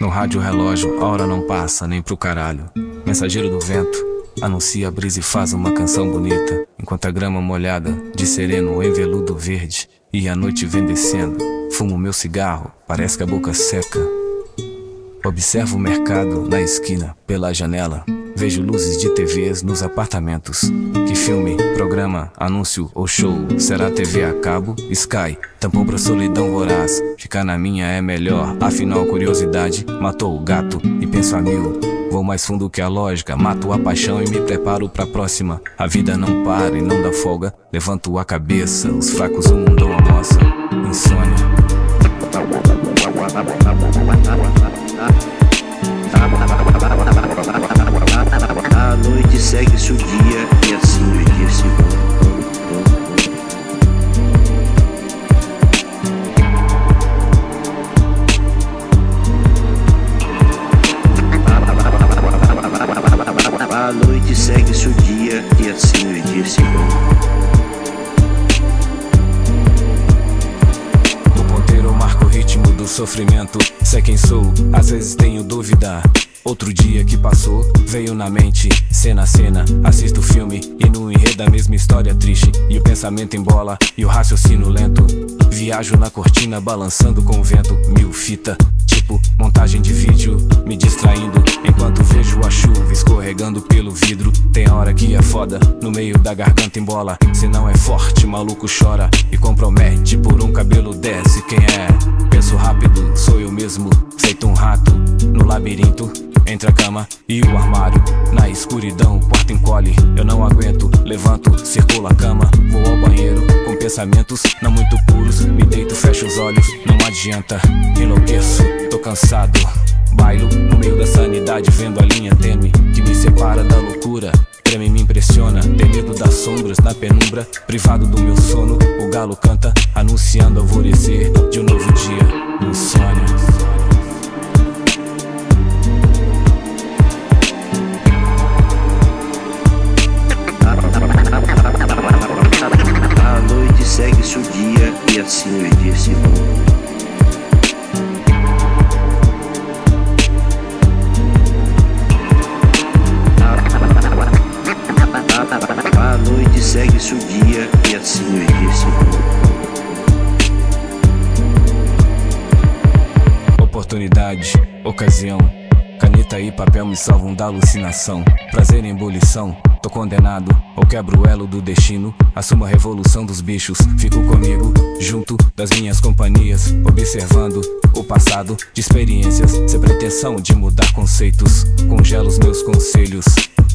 No rádio relógio, a hora não passa nem pro caralho. Mensageiro do vento, anuncia a brisa e faz uma canção bonita. Enquanto a grama molhada, de sereno em veludo verde. E a noite vem descendo, fumo meu cigarro, parece que a boca seca. Observo o mercado na esquina, pela janela. Vejo luzes de TVs nos apartamentos. Que filme, programa, anúncio ou show? Será TV a cabo? Sky, tampão pra solidão voraz. Ficar na minha é melhor, afinal curiosidade matou o gato e penso a mil. Vou mais fundo que a lógica, mato a paixão e me preparo pra próxima. A vida não para e não dá folga. Levanto a cabeça, os fracos o mundo almoça. Insônia. A noite segue-se sofrimento. Sei quem sou, às vezes tenho dúvida. Outro dia que passou, veio na mente, cena a cena, assisto o filme e no enredo a mesma história triste. E o pensamento embola e o raciocínio lento. Viajo na cortina, balançando com o vento, mil fita, tipo montagem de vídeo, me distraindo enquanto vejo a chuva escorregando pelo vidro. Tem hora que é foda, no meio da garganta embola. Se não é forte, maluco chora e compromete. Por um cabelo desce, quem é? Penso rápido, sou eu mesmo, feito um rato no labirinto. Entre a cama e o armário, na escuridão, o quarto encolhe. Eu não aguento, levanto, circulo a cama, vou ao banheiro com pensamentos não muito puros. Me deito, fecho os olhos, não adianta, enlouqueço, tô cansado. Bailo no meio da sanidade, vendo a linha tênue que me separa da loucura. Treme me impressiona, tem medo das sombras na penumbra, privado do meu sono. O galo canta, anunciando alvorecer de um novo o dia e assim os dias se vão. Oportunidade, ocasião. Caneta e papel me salvam da alucinação. Prazer em ebulição. Tô condenado, ou quebro o elo do destino. Assumo a revolução dos bichos. Fico comigo, junto das minhas companhias. Observando o passado de experiências. Sem pretensão de mudar conceitos. Congelo os meus conselhos.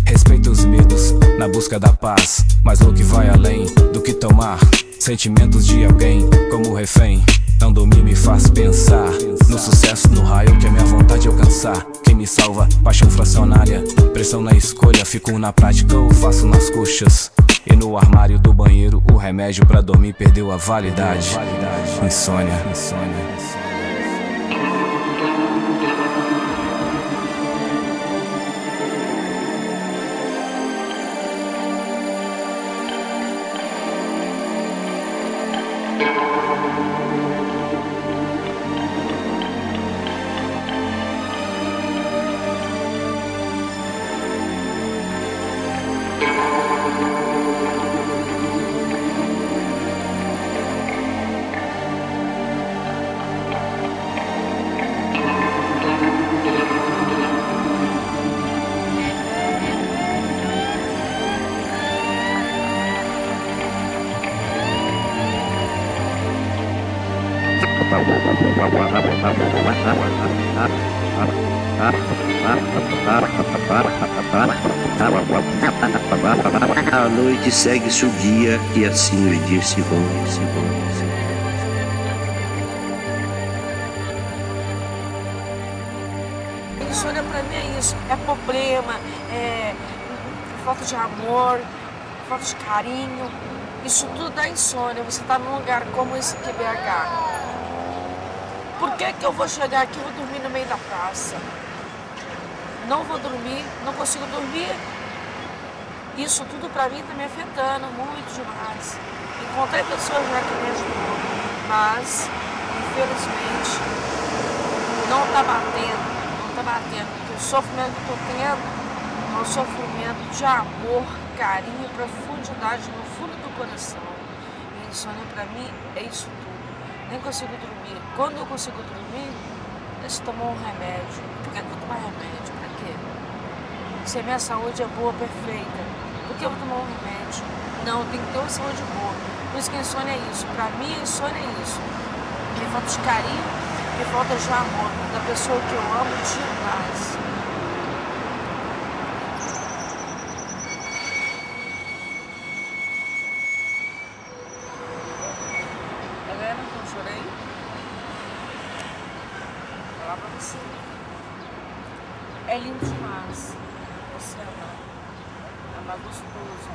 Respeito os medos na busca da paz. Mas o que vai além do que tomar sentimentos de alguém como refém. Não dormir me faz pensar no sucesso, no raio que a minha vontade alcançar. Quem me salva, paixão fracionária. Pressão na escolha, fico na prática ou faço nas coxas. E no armário do banheiro, o remédio pra dormir perdeu a validade. Insônia. Insônia. A noite segue-se o dia e assim os dias se vão, vão, se vão. Insônia pra mim é isso, é problema, é falta de amor, falta de carinho. Isso tudo dá insônia. Você tá num lugar como esse aqui, BH. Por que que eu vou chegar aqui e vou dormir no meio da praça? Não vou dormir, não consigo dormir. Isso tudo pra mim tá me afetando muito demais. Encontrei pessoas já que me ajudam, mas infelizmente não tá batendo tá batendo, porque o sofrimento que tô tendo é um sofrimento de amor, carinho, profundidade no fundo do coração. E insônia pra mim é isso tudo. Nem consigo dormir. Quando eu consigo dormir, eu tomar um remédio. Por que eu vou tomar remédio? Pra quê? Se a minha saúde é boa, perfeita, por que eu vou tomar um remédio? Não, tem que ter uma saúde boa. Por isso que insônia é isso. Pra mim, insônia é isso. Me falta de carinho, me falta de amor da pessoa que eu amo demais vendo que eu chorei? Vou falar pra você. É lindo demais. Você amar. Amar gostoso.